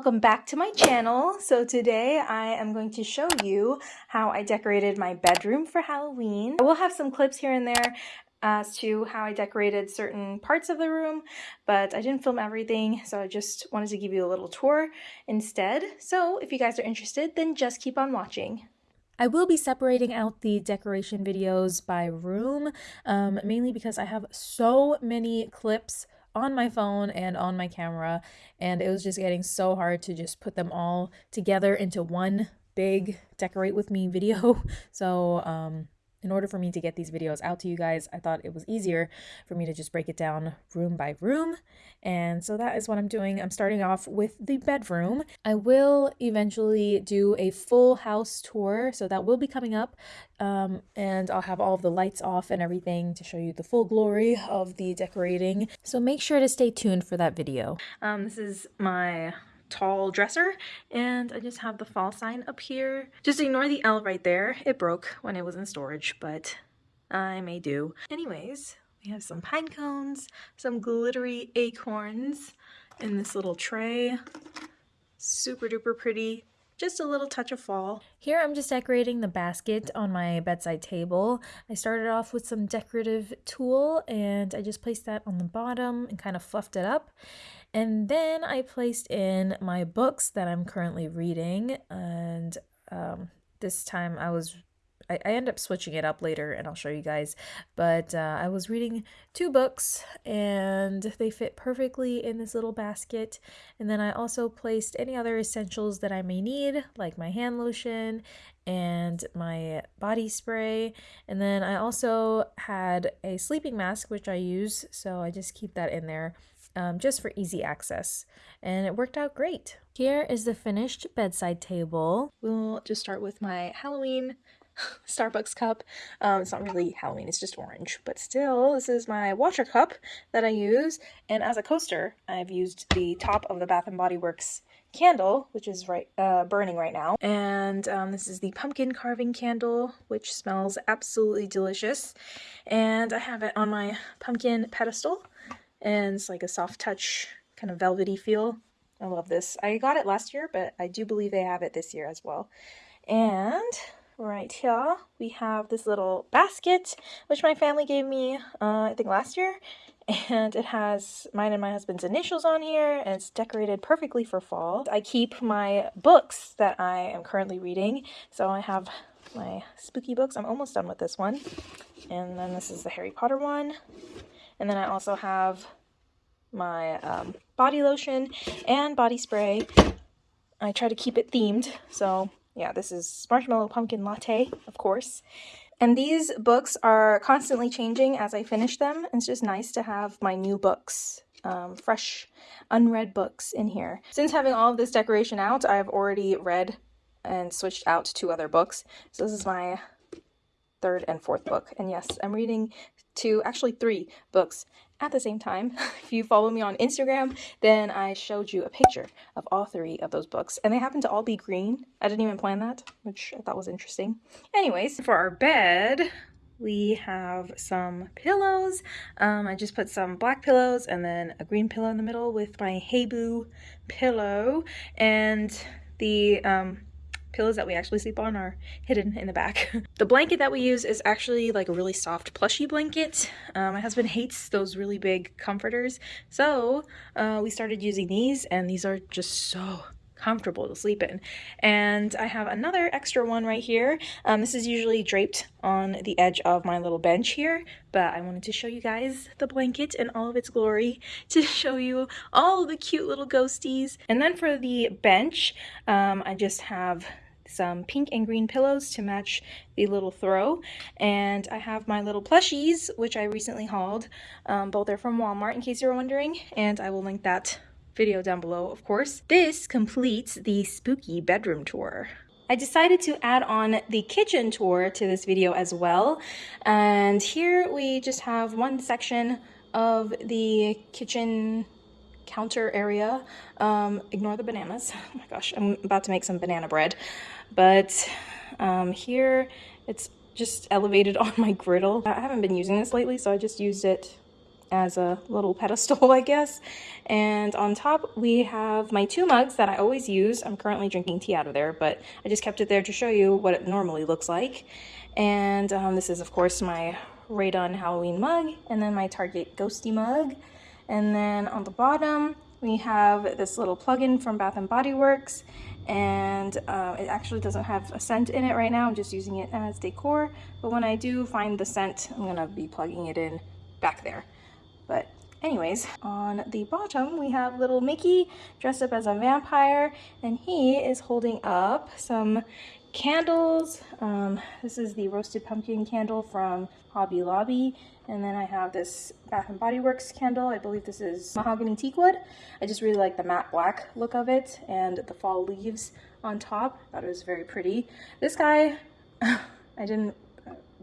welcome back to my channel. So today I am going to show you how I decorated my bedroom for Halloween. I will have some clips here and there as to how I decorated certain parts of the room, but I didn't film everything, so I just wanted to give you a little tour instead. So if you guys are interested, then just keep on watching. I will be separating out the decoration videos by room, um, mainly because I have so many clips on my phone and on my camera and it was just getting so hard to just put them all together into one big decorate with me video. So um in order for me to get these videos out to you guys, I thought it was easier for me to just break it down room by room. And so that is what I'm doing. I'm starting off with the bedroom. I will eventually do a full house tour, so that will be coming up. Um, and I'll have all the lights off and everything to show you the full glory of the decorating. So make sure to stay tuned for that video. Um, this is my tall dresser and I just have the fall sign up here. Just ignore the L right there. It broke when it was in storage, but I may do. Anyways, we have some pine cones, some glittery acorns in this little tray. Super duper pretty just a little touch of fall. Here I'm just decorating the basket on my bedside table. I started off with some decorative tulle and I just placed that on the bottom and kind of fluffed it up. And then I placed in my books that I'm currently reading and um, this time I was I, I end up switching it up later and I'll show you guys. But uh, I was reading two books and they fit perfectly in this little basket. And then I also placed any other essentials that I may need, like my hand lotion and my body spray. And then I also had a sleeping mask, which I use. So I just keep that in there. Um, just for easy access and it worked out great. Here is the finished bedside table. We'll just start with my Halloween Starbucks cup. Um, it's not really Halloween, it's just orange. But still, this is my washer cup that I use. And as a coaster, I've used the top of the Bath & Body Works candle, which is right uh, burning right now. And um, this is the pumpkin carving candle, which smells absolutely delicious. And I have it on my pumpkin pedestal. And it's like a soft touch, kind of velvety feel. I love this. I got it last year, but I do believe they have it this year as well. And right here we have this little basket which my family gave me uh, I think last year and it has mine and my husband's initials on here and it's decorated perfectly for fall. I keep my books that I am currently reading so I have my spooky books. I'm almost done with this one and then this is the Harry Potter one and then I also have my um, body lotion and body spray. I try to keep it themed so yeah, this is Marshmallow Pumpkin Latte, of course. And these books are constantly changing as I finish them. It's just nice to have my new books, um, fresh, unread books in here. Since having all of this decoration out, I've already read and switched out two other books. So this is my third and fourth book. And yes, I'm reading two, actually three books at the same time. if you follow me on Instagram, then I showed you a picture of all three of those books. And they happen to all be green. I didn't even plan that, which I thought was interesting. Anyways, for our bed, we have some pillows. Um, I just put some black pillows and then a green pillow in the middle with my Heyboo pillow. And the um, pillows that we actually sleep on are hidden in the back. the blanket that we use is actually like a really soft plushy blanket. Uh, my husband hates those really big comforters. So uh, we started using these and these are just so comfortable to sleep in. And I have another extra one right here. Um, this is usually draped on the edge of my little bench here, but I wanted to show you guys the blanket in all of its glory to show you all the cute little ghosties. And then for the bench, um, I just have some pink and green pillows to match the little throw. And I have my little plushies, which I recently hauled. Um, both are from Walmart, in case you're wondering. And I will link that video down below, of course. This completes the spooky bedroom tour. I decided to add on the kitchen tour to this video as well. And here we just have one section of the kitchen counter area. Um, ignore the bananas. Oh my gosh, I'm about to make some banana bread. But um, here it's just elevated on my griddle. I haven't been using this lately, so I just used it as a little pedestal, I guess. And on top, we have my two mugs that I always use. I'm currently drinking tea out of there, but I just kept it there to show you what it normally looks like. And um, this is, of course, my Rae Dunn Halloween mug, and then my Target Ghosty mug. And then on the bottom, we have this little plug-in from Bath & Body Works and uh, it actually doesn't have a scent in it right now. I'm just using it as decor, but when I do find the scent, I'm gonna be plugging it in back there. But anyways, on the bottom, we have little Mickey dressed up as a vampire, and he is holding up some candles. Um, this is the roasted pumpkin candle from Hobby Lobby. And then I have this Bath and Body Works candle. I believe this is mahogany teakwood. I just really like the matte black look of it and the fall leaves on top. That is very pretty. This guy, I didn't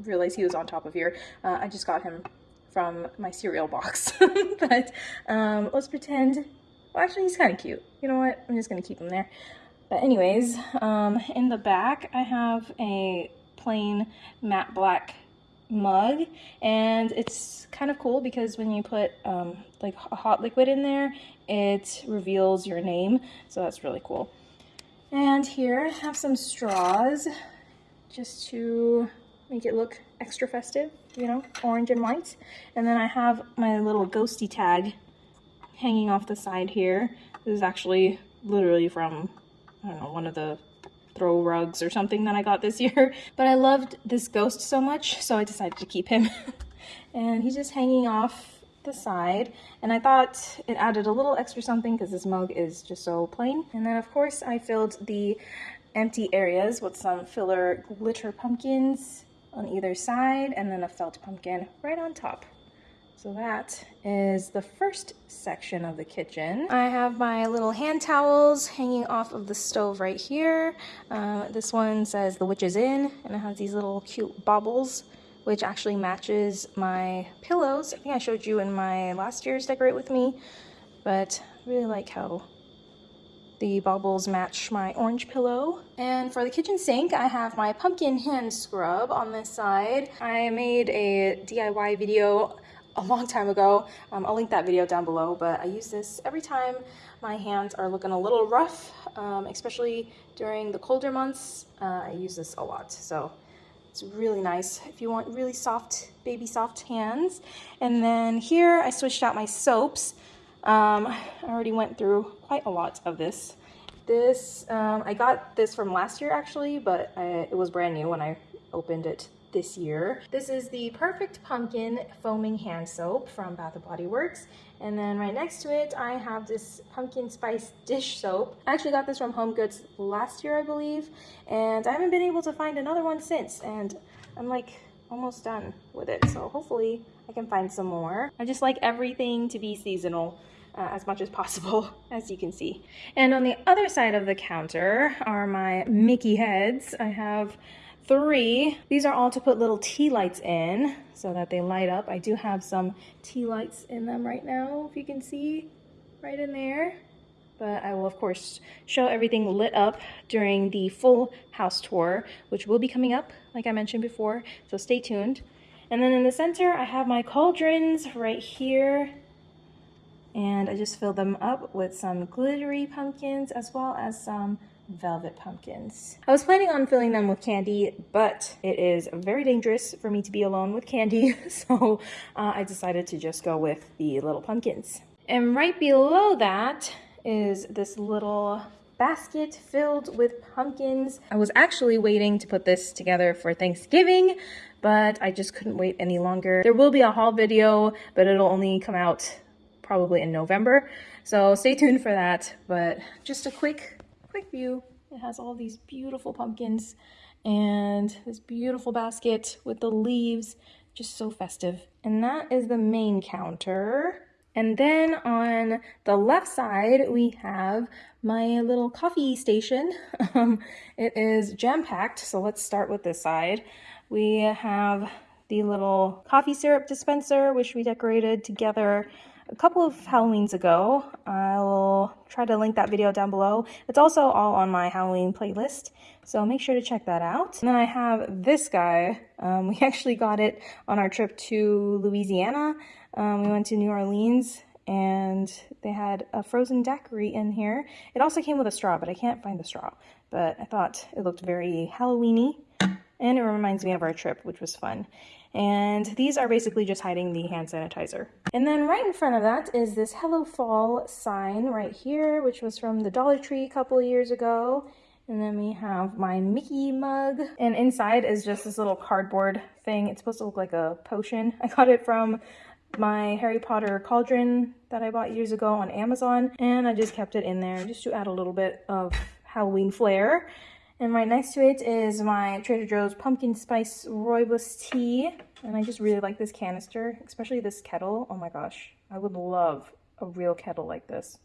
realize he was on top of here. Uh, I just got him from my cereal box. but um, let's pretend, well actually he's kind of cute. You know what, I'm just gonna keep him there. But anyways, um, in the back I have a plain matte black mug and it's kind of cool because when you put um, like a hot liquid in there it reveals your name so that's really cool and here I have some straws just to make it look extra festive, you know, orange and white. And then I have my little ghosty tag hanging off the side here. This is actually literally from, I don't know, one of the throw rugs or something that I got this year. But I loved this ghost so much, so I decided to keep him. and he's just hanging off the side. And I thought it added a little extra something because this mug is just so plain. And then of course I filled the empty areas with some filler glitter pumpkins on either side and then a felt pumpkin right on top. So that is the first section of the kitchen. I have my little hand towels hanging off of the stove right here. Uh, this one says the witch is in and it has these little cute baubles which actually matches my pillows. I think I showed you in my last year's Decorate With Me, but I really like how the baubles match my orange pillow. And for the kitchen sink, I have my pumpkin hand scrub on this side. I made a DIY video a long time ago. Um, I'll link that video down below, but I use this every time my hands are looking a little rough, um, especially during the colder months. Uh, I use this a lot, so it's really nice if you want really soft, baby soft hands. And then here I switched out my soaps. Um, I already went through quite a lot of this. This, um, I got this from last year actually, but I, it was brand new when I opened it this year. This is the Perfect Pumpkin Foaming Hand Soap from Bath & Body Works. And then right next to it, I have this Pumpkin Spice Dish Soap. I actually got this from Home Goods last year, I believe. And I haven't been able to find another one since. And I'm like almost done with it. So hopefully I can find some more. I just like everything to be seasonal uh, as much as possible, as you can see. And on the other side of the counter are my Mickey heads. I have three. These are all to put little tea lights in so that they light up. I do have some tea lights in them right now, if you can see right in there. But I will, of course, show everything lit up during the full house tour, which will be coming up, like I mentioned before, so stay tuned. And then in the center, I have my cauldrons right here and I just filled them up with some glittery pumpkins as well as some velvet pumpkins. I was planning on filling them with candy, but it is very dangerous for me to be alone with candy, so uh, I decided to just go with the little pumpkins. And right below that is this little basket filled with pumpkins. I was actually waiting to put this together for Thanksgiving, but I just couldn't wait any longer. There will be a haul video, but it'll only come out probably in November. So stay tuned for that. But just a quick, quick view. It has all these beautiful pumpkins and this beautiful basket with the leaves, just so festive. And that is the main counter. And then on the left side, we have my little coffee station. Um, it is jam-packed, so let's start with this side. We have the little coffee syrup dispenser, which we decorated together a couple of Halloweens ago. I'll try try to link that video down below. It's also all on my Halloween playlist, so make sure to check that out. And then I have this guy. Um, we actually got it on our trip to Louisiana. Um, we went to New Orleans and they had a frozen daiquiri in here. It also came with a straw, but I can't find the straw. But I thought it looked very Halloweeny, and it reminds me of our trip, which was fun. And these are basically just hiding the hand sanitizer. And then right in front of that is this Hello Fall sign right here, which was from the Dollar Tree a couple years ago. And then we have my Mickey mug. And inside is just this little cardboard thing. It's supposed to look like a potion. I got it from my Harry Potter cauldron that I bought years ago on Amazon and I just kept it in there just to add a little bit of Halloween flair. And right next to it is my Trader Joe's pumpkin spice rooibos tea and I just really like this canister, especially this kettle. Oh my gosh, I would love a real kettle like this.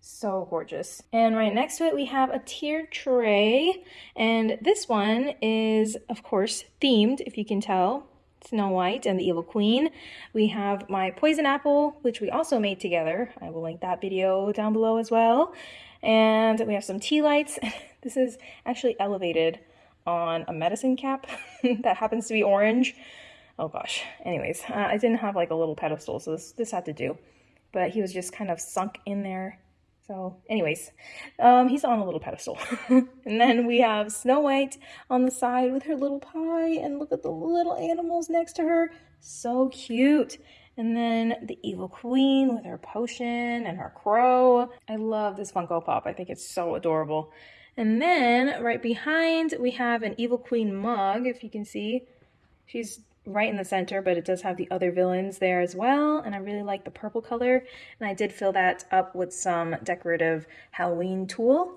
So gorgeous. And right next to it, we have a tier tray. And this one is, of course, themed, if you can tell. Snow White and the Evil Queen. We have my Poison Apple, which we also made together. I will link that video down below as well. And we have some tea lights. this is actually elevated on a medicine cap that happens to be orange. Oh gosh. Anyways, uh, I didn't have like a little pedestal, so this, this had to do. But he was just kind of sunk in there so anyways, um, he's on a little pedestal. and then we have Snow White on the side with her little pie and look at the little animals next to her. So cute. And then the Evil Queen with her potion and her crow. I love this Funko Pop. I think it's so adorable. And then right behind we have an Evil Queen mug, if you can see. She's right in the center, but it does have the other villains there as well. And I really like the purple color. And I did fill that up with some decorative Halloween tulle.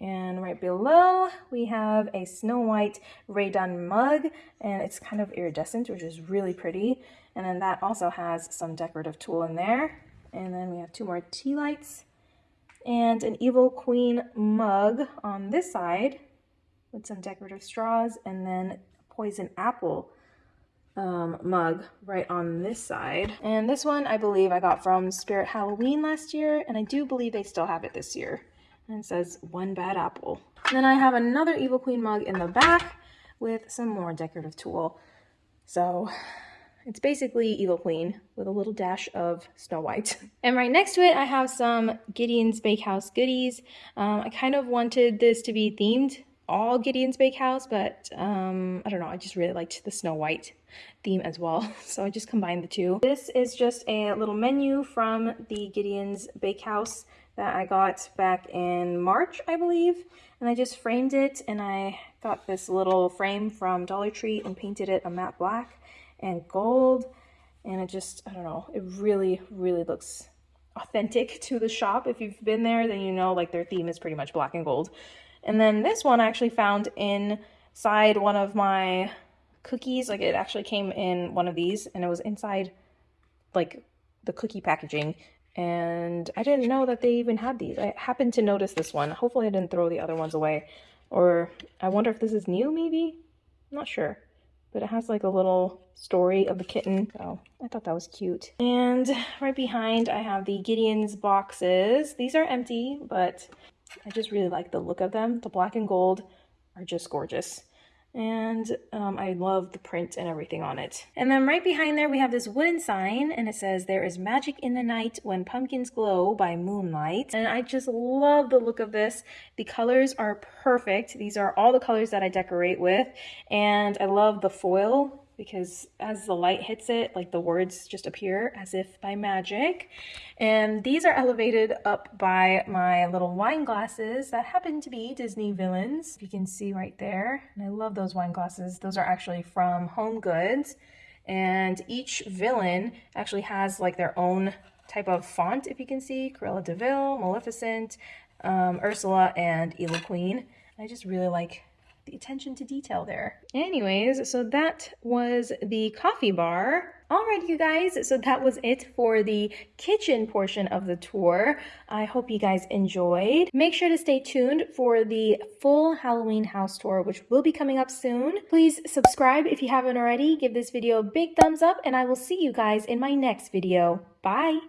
And right below, we have a Snow White Rae Dunn mug, and it's kind of iridescent, which is really pretty. And then that also has some decorative tulle in there. And then we have two more tea lights and an Evil Queen mug on this side with some decorative straws and then poison apple um, mug right on this side. And this one I believe I got from Spirit Halloween last year, and I do believe they still have it this year. And it says one bad apple. And then I have another Evil Queen mug in the back with some more decorative tulle. So it's basically Evil Queen with a little dash of Snow White. And right next to it, I have some Gideon's Bakehouse goodies. Um, I kind of wanted this to be themed all Gideon's Bakehouse, but um, I don't know, I just really liked the Snow White theme as well, so I just combined the two. This is just a little menu from the Gideon's Bakehouse that I got back in March, I believe, and I just framed it, and I got this little frame from Dollar Tree and painted it a matte black and gold, and it just, I don't know, it really, really looks authentic to the shop. If you've been there, then you know like their theme is pretty much black and gold. And then this one I actually found inside one of my cookies. Like it actually came in one of these and it was inside like the cookie packaging. And I didn't know that they even had these. I happened to notice this one. Hopefully I didn't throw the other ones away. Or I wonder if this is new maybe? I'm not sure. But it has like a little story of the kitten. So I thought that was cute. And right behind I have the Gideon's boxes. These are empty, but I just really like the look of them. The black and gold are just gorgeous. And um, I love the print and everything on it. And then right behind there, we have this wooden sign and it says, there is magic in the night when pumpkins glow by moonlight. And I just love the look of this. The colors are perfect. These are all the colors that I decorate with. And I love the foil because as the light hits it, like the words just appear as if by magic. And these are elevated up by my little wine glasses that happen to be Disney villains. You can see right there. And I love those wine glasses. Those are actually from Home Goods. And each villain actually has like their own type of font, if you can see. Cruella de Vil, Maleficent, um, Ursula, and Evil Queen. I just really like the attention to detail there. Anyways, so that was the coffee bar. Alright, you guys, so that was it for the kitchen portion of the tour. I hope you guys enjoyed. Make sure to stay tuned for the full Halloween house tour, which will be coming up soon. Please subscribe if you haven't already. Give this video a big thumbs up, and I will see you guys in my next video. Bye!